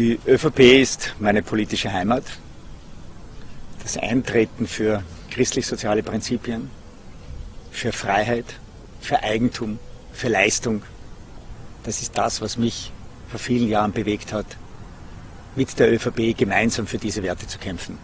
Die ÖVP ist meine politische Heimat. Das Eintreten für christlich-soziale Prinzipien, für Freiheit, für Eigentum, für Leistung, das ist das, was mich vor vielen Jahren bewegt hat, mit der ÖVP gemeinsam für diese Werte zu kämpfen.